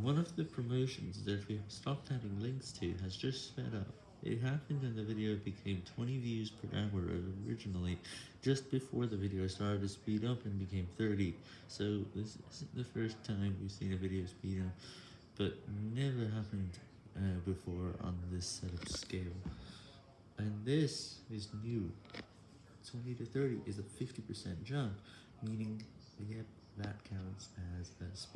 One of the promotions that we have stopped adding links to has just sped up. It happened and the video became 20 views per hour originally, just before the video started to speed up and became 30, so this isn't the first time we've seen a video speed up, but never happened uh, before on this set of scale. And this is new. 20 to 30 is a 50% jump, meaning yep, that counts as a speed.